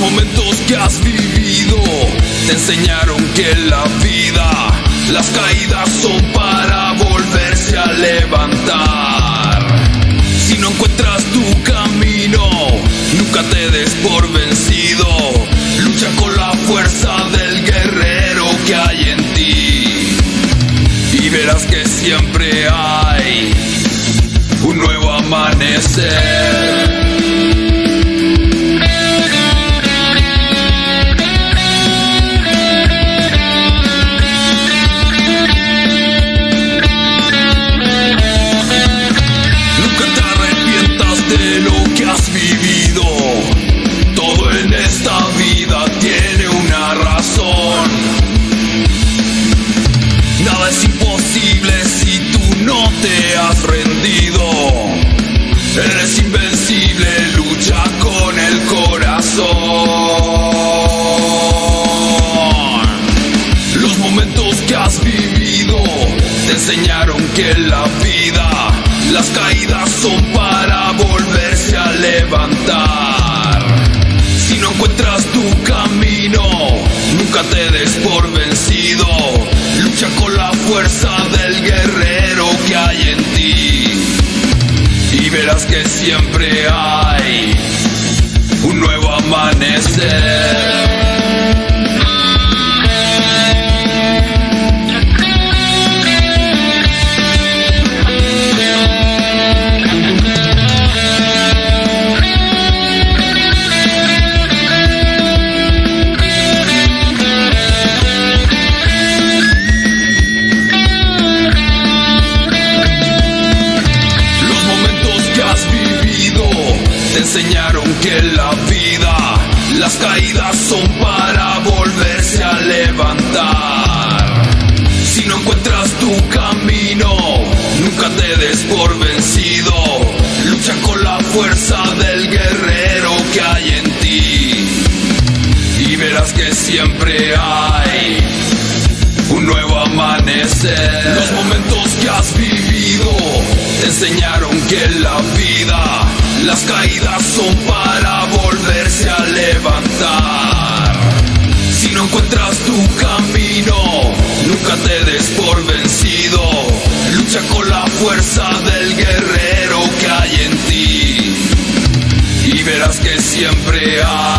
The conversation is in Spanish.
momentos que has vivido te enseñaron que la vida, las caídas son para volverse a levantar. Si no encuentras tu camino, nunca te des por vencido. Lucha con la fuerza del guerrero que hay en ti. Y verás que siempre hay un nuevo amanecer. Rendido. Eres invencible, lucha con el corazón. Los momentos que has vivido te enseñaron que la vida, las caídas son para volverse a levantar. Si no encuentras tu camino, nunca te des por vencido. Lucha con la fuerza un nuevo amanecer. Te enseñaron que la vida, las caídas son para volverse a levantar. Si no encuentras tu camino, nunca te des por vencido. Lucha con la fuerza del guerrero que hay en ti. Y verás que siempre hay un nuevo amanecer. Los momentos que has vivido te enseñaron que la vida, las caídas son para volverse a levantar. Si no encuentras tu camino, nunca te des por vencido. Lucha con la fuerza del guerrero que hay en ti. Y verás que siempre hay